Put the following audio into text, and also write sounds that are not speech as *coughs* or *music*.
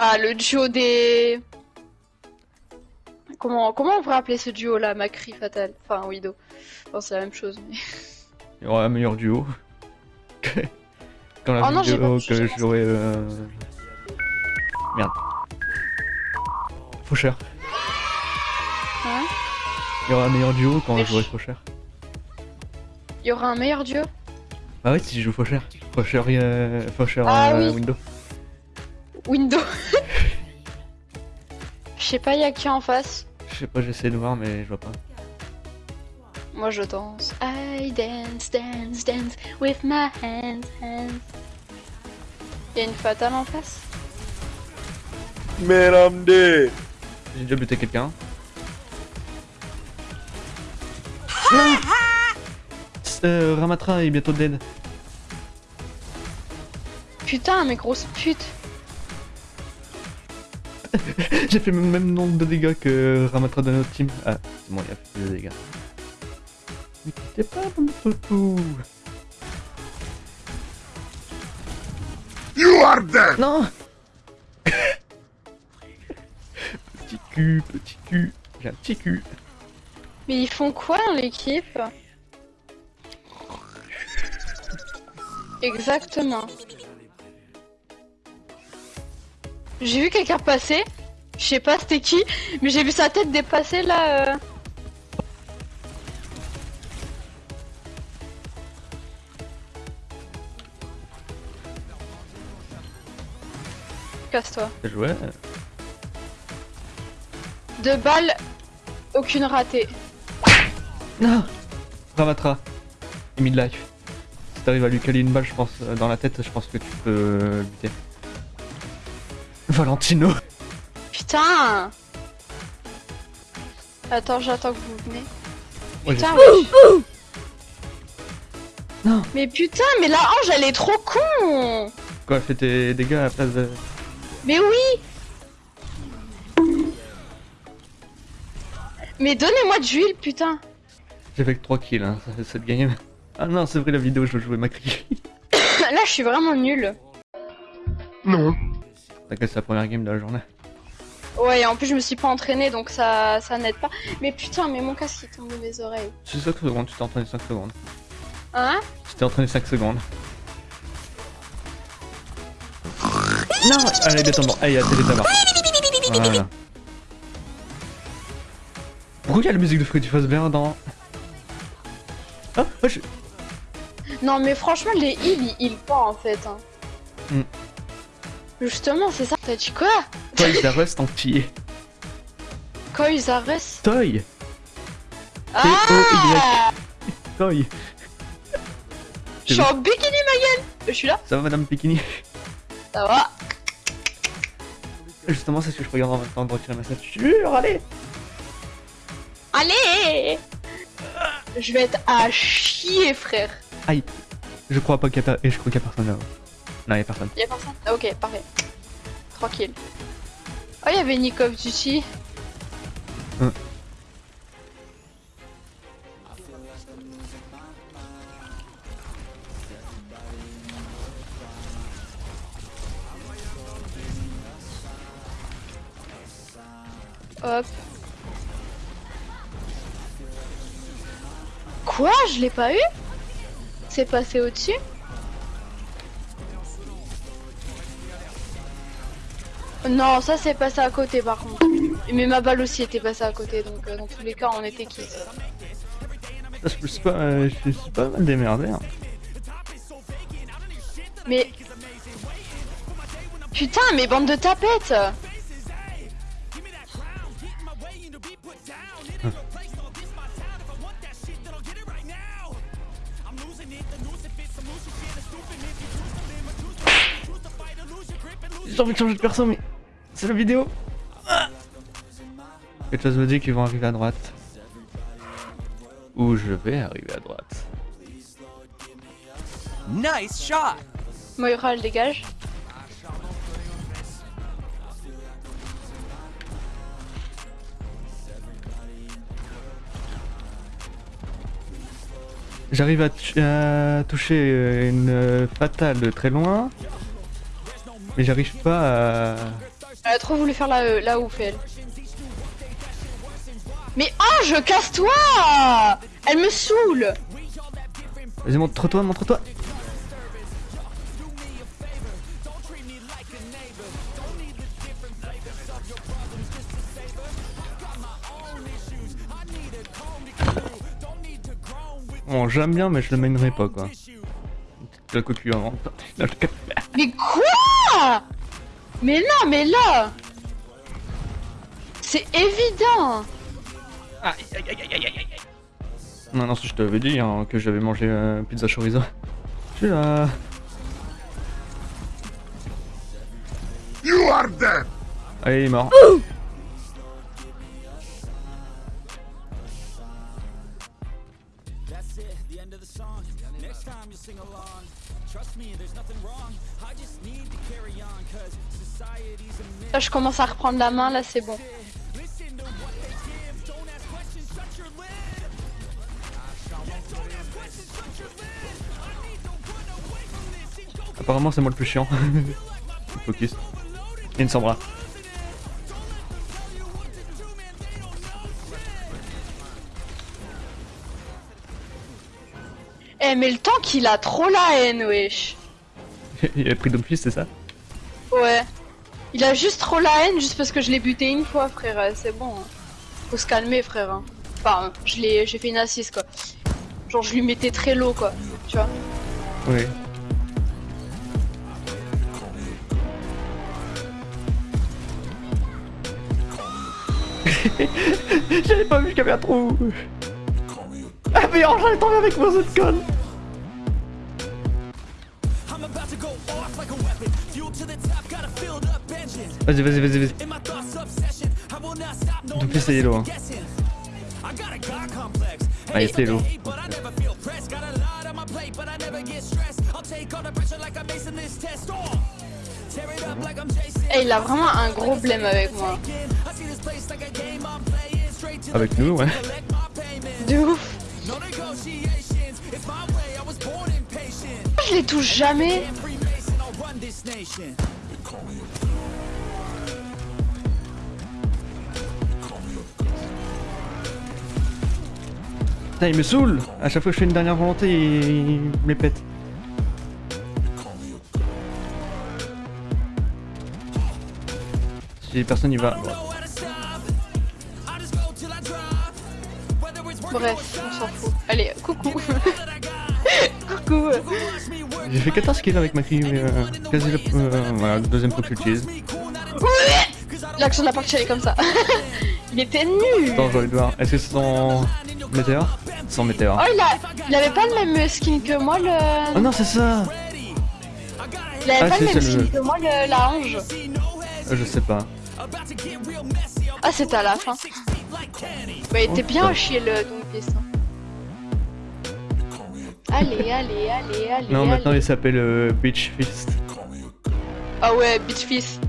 Ah, le duo des... Comment, comment on pourrait appeler ce duo là, Macri Fatal? Enfin, Widow. Bon, c'est la même chose. Mais... Il y aura un meilleur duo. Quand la Oh vidéo que j'ai j'aurai... Euh... Merde. Faucheur. Hein? Il y aura un meilleur duo quand je jouerai je- Faucheur. Il y aura un meilleur duo? Bah oui, si je joue Faucheur. Faucheur, euh... Faucheur Ah euh, oui. Windows. Window. Je sais pas, y a qui en face Je sais pas, j'essaie de voir, mais je vois pas. Moi je danse. I dance, dance, dance with my hands, hands. Y'a une fatale en face? Mesdames J'ai déjà buté quelqu'un. euh, Ramatra est bientôt dead. Putain, mais grosse pute. *laughs* J'ai fait le même nombre de dégâts que Ramatra de notre team. Ah, c'est bon, il a fait plus de dégâts. Mais quittez pas mon toutou You are dead Non *laughs* Petit cul, petit cul. J'ai un petit cul. Mais ils font quoi dans l'équipe? Exactement. J'ai vu quelqu'un passer. Je sais pas c'était qui, mais j'ai vu sa tête dépasser là. euh. Casse-toi. Joué. Deux balles, aucune ratée. Non Ramatra. Et midlife. Si t'arrives à lui caler une balle, je pense, euh, dans la tête, je pense que tu peux euh, lutter. Valentino Putain Attends, j'attends que vous venez. Ouais, Putain, wesh. Non Mais putain, mais la hanche, elle est trop con Quoi, fais tes dégâts à la place de... Mais oui Mais donnez-moi de l'huile, putain J'ai fait que 3 kills, hein, ça- cette game. Ah non, c'est vrai, la vidéo, je jouais Macri. *coughs* Là, je suis vraiment nulle. Non. T'inquiète, c'est la première game de la journée. Ouais, et en plus, je me suis pas entraînée, donc ça, ça n'aide pas. Mais putain, mais mon casque, il tombe de mes oreilles. C'est 5 secondes, tu t'es entraîné 5 secondes. Hein? Tu t'es entraîné 5 secondes. Non Allez, bientôt mort. Allez, il y a télé mort. Voilà. Pourquoi il y a la musique de Freddy Fazbear dans... Ah, oh, je... Non, mais franchement, les heals, ils heal pas, en fait. hein. Hmm. Justement, c'est ça. T'as dit quoi Toy the Rust entier. Quand ils arrêtent Toy. Ah Toy. Je suis en bikini, ma gueule. Je suis là. Ça va, Madame Pikini Ça va. Justement, c'est ce que je regarde en même temps de retirer ma ceinture, allez. Allez. Je vais être à chier, frère. Aïe. Je crois pas qu'il y a, per- et je crois qu'il y a personne là. Non, il y a personne. Y'a personne? Ah, Ok, parfait. Tranquille. Oh, y'avait Nick of Duty. Hein. Hop. Quoi? Je l'ai pas eu? C'est passé au-dessus? Non, ça c'est passé à côté par contre. Mais ma balle aussi était passée à côté, donc euh, dans tous les cas on était quitte. Je me suis pas, euh, je me suis pas mal démerdé. Hein. Mais... Putain, mais bande de tapettes J'ai envie de changer de perso, mais c'est la vidéo. Ah Quelque chose me dit qu'ils vont arriver à droite. Ou je vais arriver à droite. Nice shot! Moira, elle dégage. J'arrive à, à toucher une euh, fatale de très loin. Mais j'arrive pas à... Elle a trop voulu faire la, la ouf, elle. Mais Ange, casse-toi Elle me saoule Vas-y, montre-toi, montre-toi. Bon, j'aime bien, mais je le mènerai pas, quoi. La cocu avant. Mais quoi? Mais non, mais là C'est évident Non, non, je t'avais dit hein, que j'avais mangé euh, pizza chorizo. Je suis là. You are dead! Allez, il est mort. Là, je commence à reprendre la main, là, c'est bon. Apparemment, c'est moi le plus chiant. *laughs* Focus. Et une Sombra. Eh, mais le temps qu'il a trop la haine, wesh. *laughs* il a pris Doomfist, c'est ça Ouais. Il a juste trop la haine juste parce que je l'ai buté une fois, frère. euh, C'est bon. hein. Faut se calmer, frère. hein. Enfin, je l'ai, j'ai fait une assise, quoi. Genre, je lui mettais très low, quoi. Tu vois. Oui. *laughs* J'avais pas vu qu'il y avait un trou Ah mais oh, j'allais tomber avec moi cette conne Vas-y, vas-y, vas-y, vas-y. Donc c'est yellow. Hein. Ah, était yellow. Eh, il a vraiment un gros blême avec moi. Avec nous, ouais. De ouf. Je les touche jamais. Putain, il me saoule À chaque fois que je fais une dernière volonté, il, me les pète. Si personne y va. Bref, on s'en fout. Allez, coucou. coucou. *laughs* J'ai fait 14 kills avec ma fille, mais euh, quasi le, euh, voilà, le deuxième coup que j'utilise. L'action de la partie elle est comme ça. *laughs* il était nul. Attends, j'ai envie de voir. Est-ce que c'est son météore Son météore. Oh, il, a... il avait pas le même skin que moi, le. Oh non, c'est ça Il avait Ah, pas le même skin le- que moi, le... la ange. Euh, Je sais pas. Ah, c'était à la fin. Bah, il était bien à chier le Doomfist. Allez, allez, allez, allez. Non, maintenant il s'appelle euh, Beach Fist. Ah ouais, Bitch Fist.